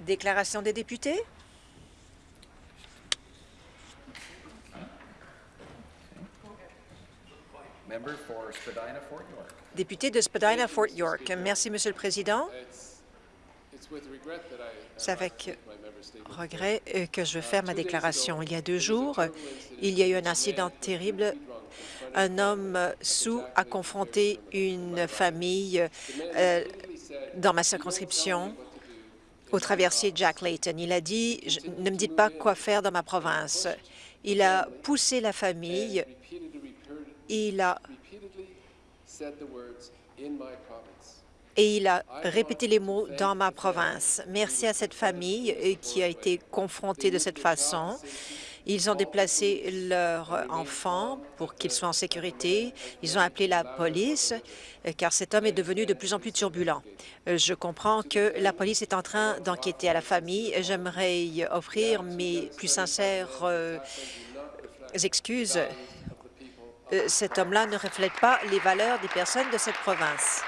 Déclaration des députés. Member for Spadina Fort York. Député de Spadina-Fort York. Merci, Monsieur le Président. C'est avec regret euh, que je vais faire ma déclaration. Il y a deux jours, il y a eu un incident terrible. Un homme sous a confronté une famille euh, dans ma circonscription au traversier Jack Layton. Il a dit « Je- Ne me dites pas quoi faire dans ma province ». Il a poussé la famille. Et il a répété les mots « dans ma province ». Merci à cette famille euh, qui a été confrontée de cette façon. Ils ont déplacé leur enfant pour qu'il soit en sécurité. Ils ont appelé la police euh, car cet homme est devenu de plus en plus turbulent. Euh, Je comprends que la police est en train d'enquêter à la famille. J'aimerais offrir mes plus sincères euh, excuses. Cet homme-là ne reflète pas les valeurs des personnes de cette province.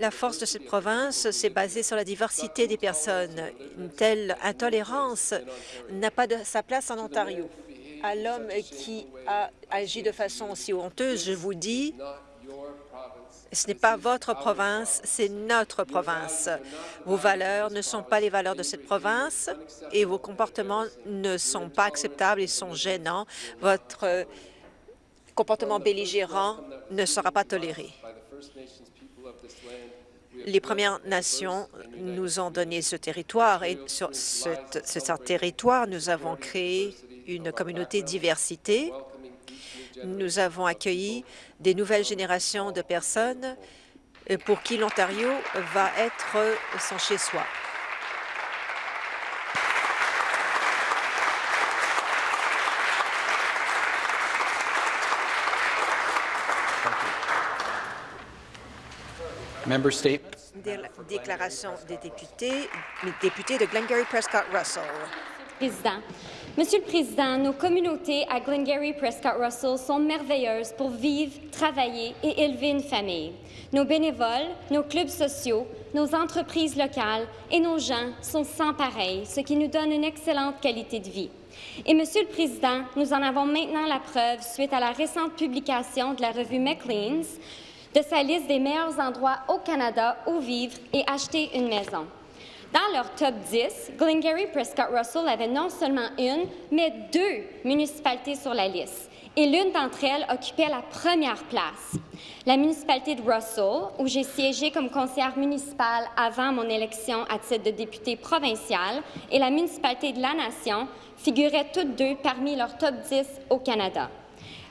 La force de cette province s'est basée sur la diversité des personnes. Une telle intolérance n'a pas sa place en Ontario. À l'homme qui a agi de façon aussi honteuse, je vous dis, ce n'est pas votre province, c'est notre province. Vos valeurs ne sont pas les valeurs de cette province et vos comportements ne sont pas acceptables et sont gênants. Votre comportement belligérant ne sera pas toléré. Les Premières Nations nous ont donné ce territoire et sur ce territoire, nous avons créé une communauté diversité. Nous avons accueilli des nouvelles générations de personnes euh, pour qui l'Ontario va être son chez-soi. Déclaration des députés, député de Glengarry Prescott Russell. Président. Monsieur le Président, nos communautés à Glengarry Prescott Russell sont merveilleuses pour vivre, travailler et élever une famille. Nos bénévoles, nos clubs sociaux, nos entreprises locales et nos gens sont sans pareil, ce qui nous donne une excellente qualité de vie. Et Monsieur le Président, nous en avons maintenant la preuve suite à la récente publication de la revue Maclean's de sa liste des meilleurs endroits au Canada où vivre et acheter une maison. Dans leur top 10, Glengarry Prescott Russell avait non seulement une, mais deux municipalités sur la liste. Et l'une d'entre elles occupait la première place. La municipalité de Russell, où j'ai siégé comme conseillère municipale avant mon élection à titre de députée provinciale, et la municipalité de la Nation figuraient toutes deux parmi leurs top 10 au Canada.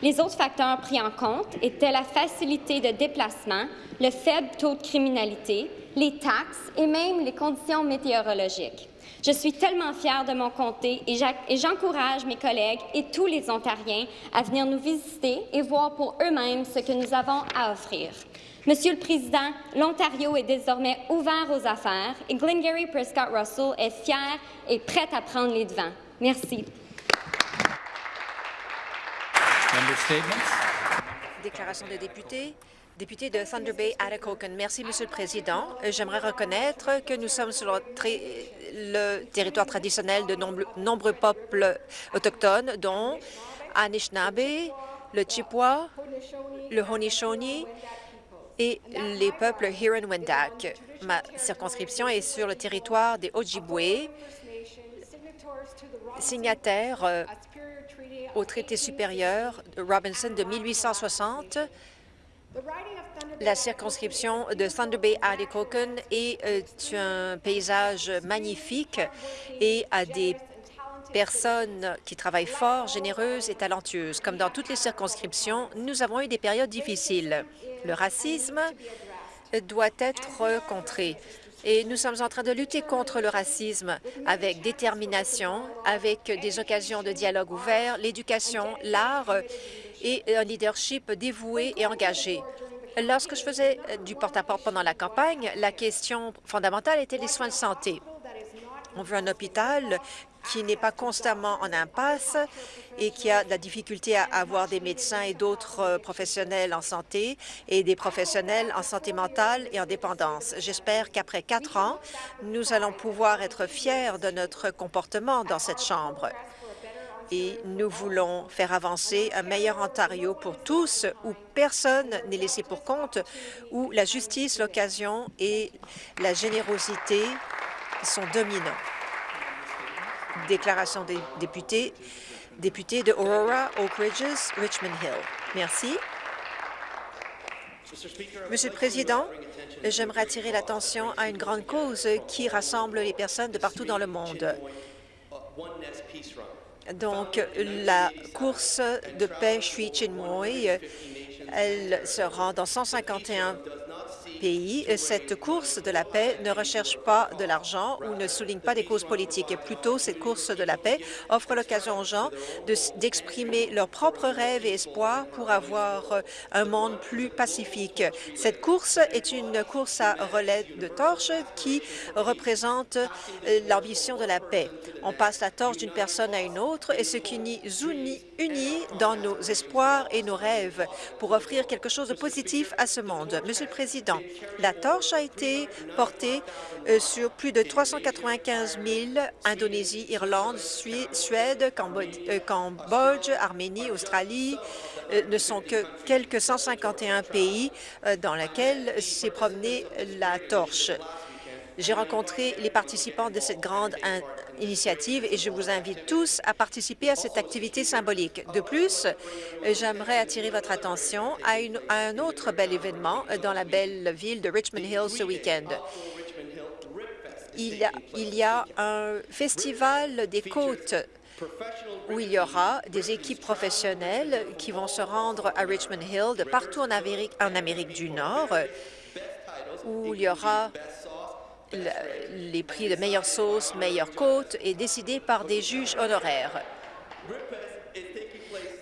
Les autres facteurs pris en compte étaient la facilité de déplacement, le faible taux de criminalité, les taxes et même les conditions météorologiques. Je suis tellement fière de mon comté et j'encourage mes collègues et tous les Ontariens à venir nous visiter et voir pour eux-mêmes ce que nous avons à offrir. Monsieur le Président, l'Ontario est désormais ouvert aux affaires et Glengarry Prescott Russell est fier et prête à prendre les devants. Merci. Déclaration des députés. Député de Thunder Bay, Atikokan. Merci, Monsieur le Président. Euh, J'aimerais reconnaître que nous sommes sur le, territoire traditionnel de nombre- nombreux peuples autochtones, dont Anishinaabe, le Chippewa, le Haudenosaunee et les peuples Huron-Wendat. Ma circonscription est sur le territoire des Ojibwe, signataires euh, au traité supérieur de Robinson de 1860. La circonscription de Thunder Bay Atikokan est euh, un paysage magnifique et a des personnes qui travaillent fort, généreuses et talentueuses. Comme dans toutes les circonscriptions, nous avons eu des périodes difficiles. Le racisme doit être contré. Et nous sommes en train de lutter contre le racisme avec détermination, avec des occasions de dialogue ouvert, l'éducation, l'art et un leadership dévoué et engagé. Lorsque je faisais du porte-à-porte pendant la campagne, la question fondamentale était les soins de santé. On veut un hôpital qui n'est pas constamment en impasse et qui a de la difficulté à avoir des médecins et d'autres euh, professionnels en santé et des professionnels en santé mentale et en dépendance. J'espère qu'après quatre ans, nous allons pouvoir être fiers de notre comportement dans cette Chambre et nous voulons faire avancer un meilleur Ontario pour tous, où personne n'est laissé pour compte, où la justice, l'occasion et la générosité sont dominants. Déclaration des députés, député de Aurora, Oak Ridges, Richmond Hill. Merci. Monsieur le Président, j'aimerais attirer l'attention à une grande cause qui rassemble les personnes de partout dans le monde. Donc, la course de paix Shui Chinmoy, elle se rend dans 151 pays. Cette course de la paix ne recherche pas de l'argent ou ne souligne pas des causes politiques. Et plutôt, cette course de la paix offre l'occasion aux gens d'exprimer leurs propres rêves et espoirs pour avoir un monde plus pacifique. Cette course est une course à relais de torche qui représente l'ambition de la paix. On passe la torche d'une personne à une autre et ce qui nous unit dans nos espoirs et nos rêves pour offrir quelque chose de positif à ce monde. Monsieur le Président, la torche a été portée euh, sur plus de 395 000 Indonésie, Irlande, Suède, euh, Cambodge, Arménie, Australie, euh, ne sont que quelques 151 pays dans lesquels s'est promenée la torche. J'ai rencontré les participants de cette grande initiative et je vous invite tous à participer à cette activité symbolique. De plus, j'aimerais attirer votre attention à, un autre bel événement dans la belle ville de Richmond Hill ce week-end. Il, y a un festival des côtes où il y aura des équipes professionnelles qui vont se rendre à Richmond Hill de partout en Amérique du Nord, où il y aura les prix de meilleure sauce, meilleure côte est décidé par des juges honoraires.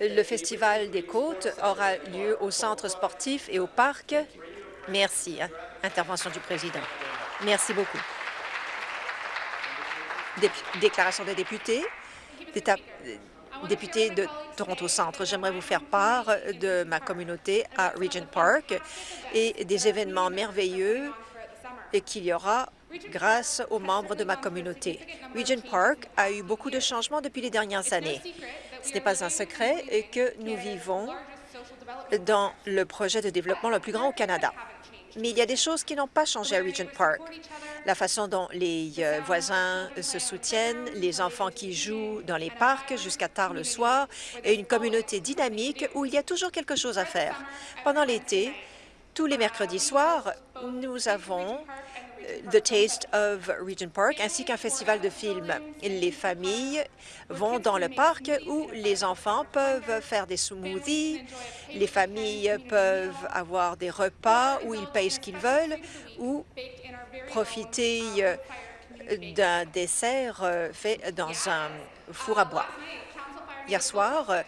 Le Festival des côtes aura lieu au centre sportif et au parc. Merci. Intervention du président. Merci beaucoup. déclaration des députés. Député de Toronto Centre, j'aimerais vous faire part de ma communauté à Regent Park et des événements merveilleux qu'il y aura grâce aux membres de ma communauté. Regent Park a eu beaucoup de changements depuis les dernières années. Ce n'est pas un secret que nous vivons dans le projet de développement le plus grand au Canada. Mais il y a des choses qui n'ont pas changé à Regent Park. La façon dont les euh, voisins se soutiennent, les enfants qui jouent dans les parcs jusqu'à tard le soir et une communauté dynamique où il y a toujours quelque chose à faire. Pendant l'été, tous les mercredis soirs, nous avons The Taste of Regent Park, ainsi qu'un festival de films. Les familles vont dans le parc où les enfants peuvent faire des smoothies, les familles peuvent avoir des repas où ils payent ce qu'ils veulent ou profiter euh, d'un dessert euh, fait dans un four à bois. Hier soir,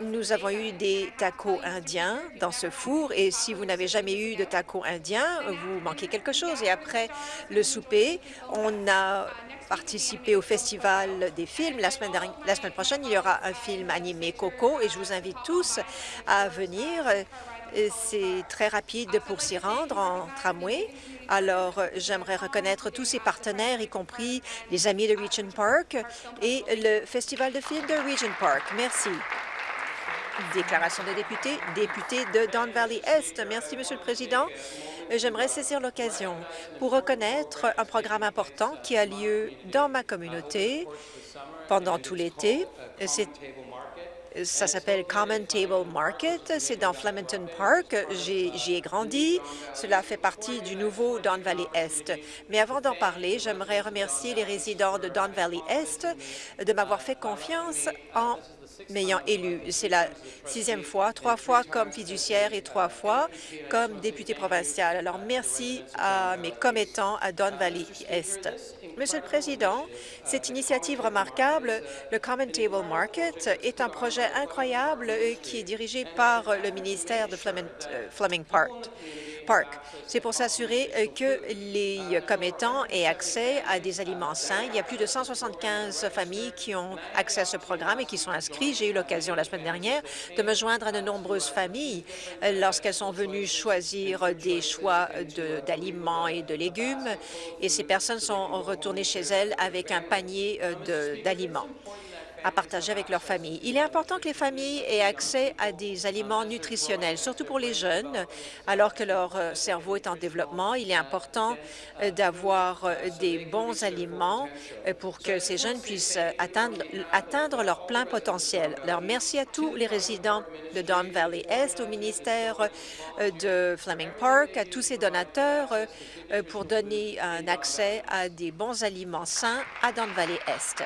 nous avons eu des tacos indiens dans ce four et si vous n'avez jamais eu de tacos indiens, vous manquez quelque chose. Et après le souper, on a participé au Festival des films. La semaine, prochaine, il y aura un film animé Coco et je vous invite tous à venir. C'est très rapide pour s'y rendre en tramway. Alors, j'aimerais reconnaître tous ces partenaires, y compris les amis de Regent Park et le Festival de films de Regent Park. Merci. Déclaration des députés, député de Don Valley Est. Merci, Monsieur le Président. J'aimerais saisir l'occasion pour reconnaître un programme important qui a lieu dans ma communauté pendant tout l'été. Ça s'appelle Common Table Market. C'est dans Flemington Park. J'y ai, grandi. Cela fait partie du nouveau Don Valley Est. Mais avant d'en parler, j'aimerais remercier les résidents de Don Valley Est de m'avoir fait confiance en m'ayant élu. C'est la sixième fois, trois fois comme fiduciaire et trois fois comme député provincial. Alors, merci à mes commettants à Don Valley Est. Monsieur le Président, cette initiative remarquable, le Common Table Market, est un projet incroyable qui est dirigé par le ministère de Fleming, euh, Park. C'est pour s'assurer euh, que les commettants aient accès à des aliments sains. Il y a plus de 175 familles qui ont accès à ce programme et qui sont inscrits. J'ai eu l'occasion la semaine dernière de me joindre à de nombreuses familles euh, lorsqu'elles sont venues choisir des choix d'aliments et de légumes et ces personnes sont retournées chez elles avec un panier d'aliments à partager avec leur famille. Il est important que les familles aient accès à des aliments nutritionnels, surtout pour les jeunes, alors que leur euh, cerveau est en développement. Il est important euh, d'avoir euh, des bons aliments pour que ces jeunes puissent atteindre, leur plein potentiel. Alors, merci à tous les résidents de Don Valley Est, au ministère de Fleming Park, à tous ces donateurs pour donner un accès à des bons aliments sains à Don Valley Est.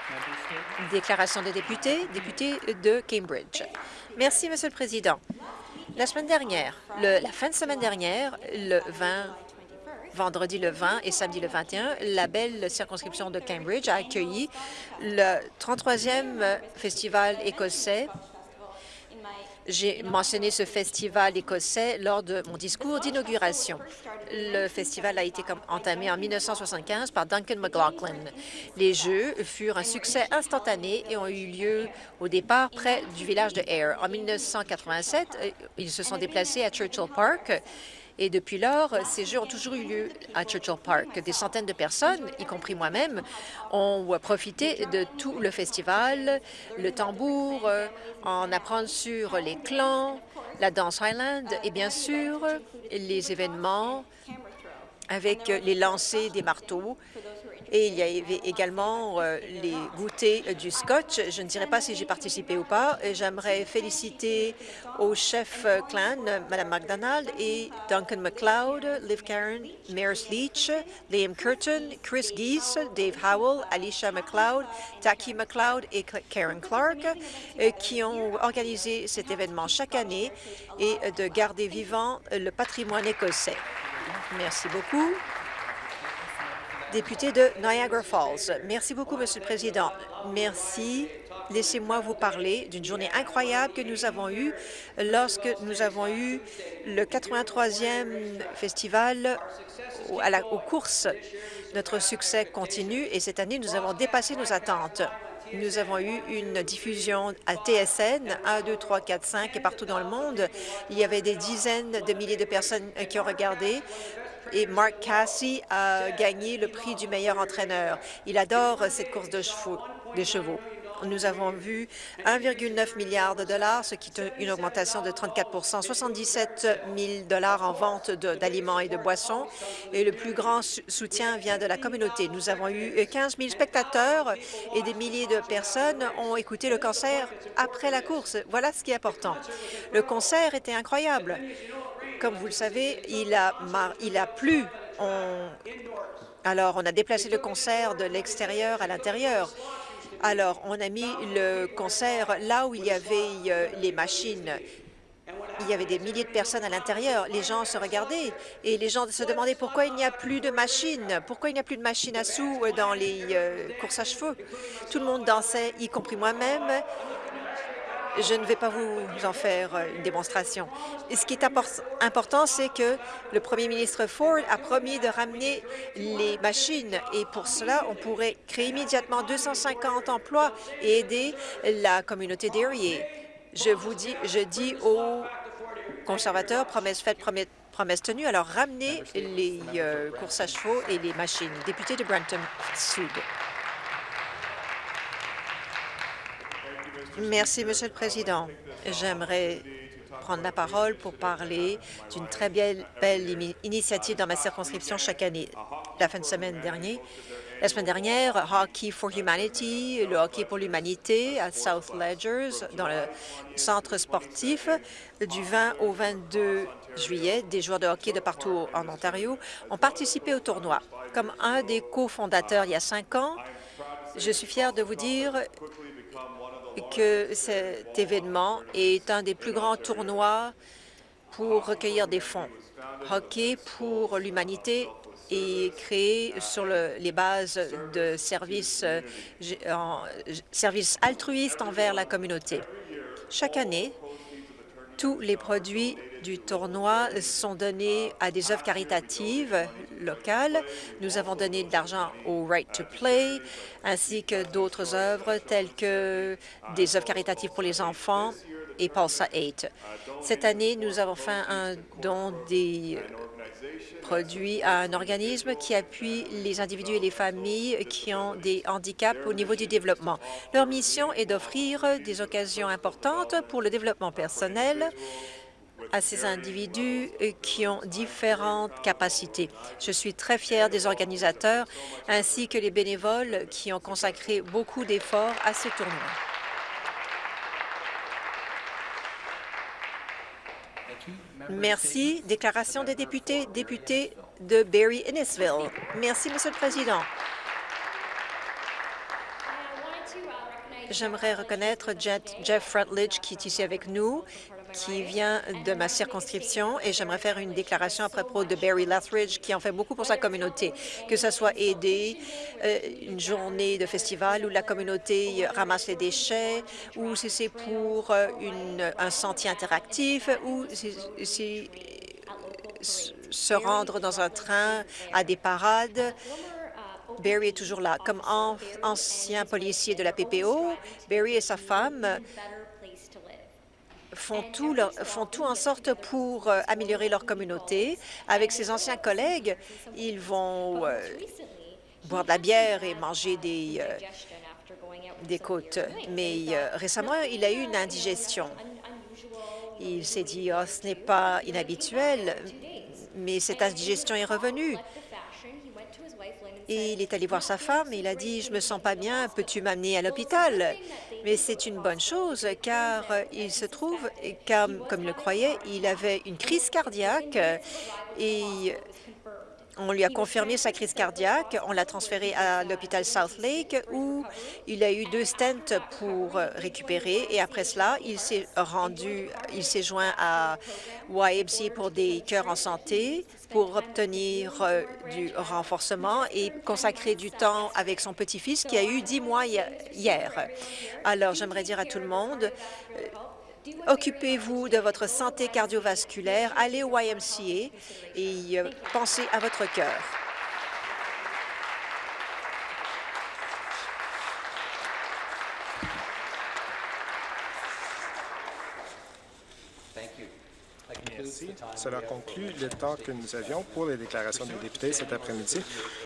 Déclaration de députés, député de Cambridge. Merci, Monsieur le Président. La semaine dernière, la fin de semaine dernière, le 20 vendredi le 20 et samedi le 21, la belle circonscription de Cambridge a accueilli le 33e festival écossais j'ai mentionné ce festival écossais lors de mon discours d'inauguration. Le festival a été entamé en 1975 par Duncan McLaughlin. Les Jeux furent un succès instantané et ont eu lieu au départ près du village de Ayr. En 1987, euh, ils se sont déplacés à Churchill Park et depuis lors, ces Jeux ont toujours eu lieu à Churchill Park. Des centaines de personnes, y compris moi-même, ont profité de tout le festival, le tambour, euh, en apprendre sur les clans, la danse Highland et bien sûr les événements avec les lancers des marteaux et il y avait également euh, les goûters du Scotch. Je ne dirais pas si j'ai participé ou pas. J'aimerais féliciter au chef clan, Mme McDonald et Duncan McLeod, Liv Karen, Maris Leach, Liam Curtin, Chris Geese, Dave Howell, Alicia McLeod, Taki McLeod et Karen Clark, euh, qui ont organisé cet événement chaque année et de garder vivant le patrimoine écossais. Merci beaucoup député de Niagara Falls. Merci beaucoup, Monsieur le Président. Merci. Laissez-moi vous parler d'une journée incroyable que nous avons eue lorsque nous avons eu le 83e festival aux courses. Notre succès continue et cette année, nous avons dépassé nos attentes. Nous avons eu une diffusion à TSN, 1, 2, 3, 4, 5 et partout dans le monde. Il y avait des dizaines de milliers de personnes qui ont regardé et Mark Cassie a gagné le prix du meilleur entraîneur. Il adore cette course de chevaux. De chevaux. Nous avons vu 1,9 milliard de dollars, ce qui est une augmentation de 34% 77 000 dollars en vente d'aliments et de boissons, et le plus grand soutien vient de la communauté. Nous avons eu 15 000 spectateurs et des milliers de personnes ont écouté le concert après la course. Voilà ce qui est important. Le concert était incroyable. Comme vous le savez, il a, il a plu. Alors, on a déplacé le concert de l'extérieur à l'intérieur. Alors, on a mis le concert là où il y avait euh, les machines. Il y avait des milliers de personnes à l'intérieur. Les gens se regardaient et les gens se demandaient pourquoi il n'y a plus de machines, pourquoi il n'y a plus de machines à sous dans les euh, courses à chevaux. Tout le monde dansait, y compris moi-même. Je ne vais pas vous en faire euh, une démonstration. Ce qui est important, c'est que le premier ministre Ford a promis de ramener les machines et pour cela, on pourrait créer immédiatement 250 emplois et aider la communauté d'Erie. Je vous dis, je dis aux conservateurs, promesse faite, promesse tenue, alors ramenez les euh, courses à chevaux et les machines. Député de Brampton Sud. Merci, Monsieur le Président. J'aimerais prendre la parole pour parler d'une très belle, belle initiative dans ma circonscription chaque année. La fin de semaine dernière, la semaine dernière, Hockey for Humanity, le hockey pour l'humanité à South Ledgers, dans le centre sportif, du 20 au 22 juillet, des joueurs de hockey de partout en Ontario ont participé au tournoi. Comme un des cofondateurs il y a cinq ans, je suis fier de vous dire que cet événement est un des plus grands tournois pour recueillir des fonds. Hockey pour l'humanité est créé sur les bases de services, euh, services altruistes envers la communauté. Chaque année, Tous les produits du tournoi sont donnés à des œuvres caritatives locales. Nous avons donné de l'argent au Right to Play, ainsi que d'autres œuvres telles que des œuvres caritatives pour les enfants et Pulsa 8. Cette année, nous avons fait un don des produits à un organisme qui appuie les individus et les familles qui ont des handicaps au niveau du développement. Leur mission est d'offrir des occasions importantes pour le développement personnel à ces individus qui ont différentes capacités. Je suis très fière des organisateurs ainsi que les bénévoles qui ont consacré beaucoup d'efforts à ces tournois. Merci. Déclaration des députés, député de Barry-Innisville. Merci, Monsieur le Président. J'aimerais reconnaître Jeff Rutledge qui est ici avec nous, qui vient de ma circonscription, et j'aimerais faire une déclaration à propos de Barry Lethridge, qui en fait beaucoup pour sa communauté, que ce soit aider euh, une journée de festival où la communauté ramasse les déchets, ou si c'est pour euh, un sentier interactif, ou si, si- se rendre dans un train à des parades. Barry est toujours là. Comme an- ancien policier de la PPO, Barry et sa femme font tout, font tout en sorte pour euh, améliorer leur communauté. Avec ses anciens collègues, ils vont euh, boire de la bière et manger des, euh, des côtes. Mais récemment, il a eu une indigestion. Il s'est dit, oh, ce n'est pas inhabituel, mais cette indigestion est revenue. Et il est allé voir sa femme et il a dit, « Je me sens pas bien, peux-tu m'amener à l'hôpital ?» Mais c'est une bonne chose, car il se trouve, comme, comme le croyait, il avait une crise cardiaque et on lui a confirmé sa crise cardiaque. On l'a transféré à l'hôpital South Lake où il a eu deux stents pour récupérer. Et après cela, il s'est rendu, il s'est joint à YMCA pour des cœurs en santé pour obtenir euh, du renforcement et consacrer du temps avec son petit-fils qui a eu dix mois hi- hier. Alors, j'aimerais dire à tout le monde, euh, Occupez-vous de votre santé cardiovasculaire, allez au YMCA et euh, pensez à votre cœur. Cela conclut le temps que nous avions pour les déclarations des députés cet après-midi.